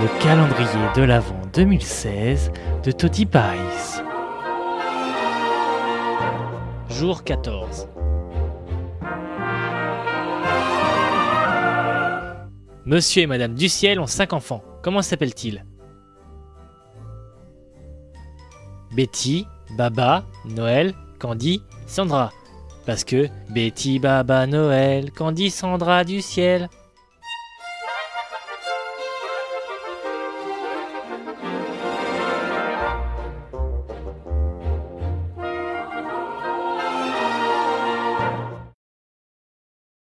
le calendrier de l'Avent 2016 de Toti Paris. Jour 14. Monsieur et Madame Duciel ont cinq enfants. Comment s'appellent-ils? Betty, Baba, Noël, Candy, Sandra. Parce que Betty, Baba, Noël, Candy, Sandra du ciel.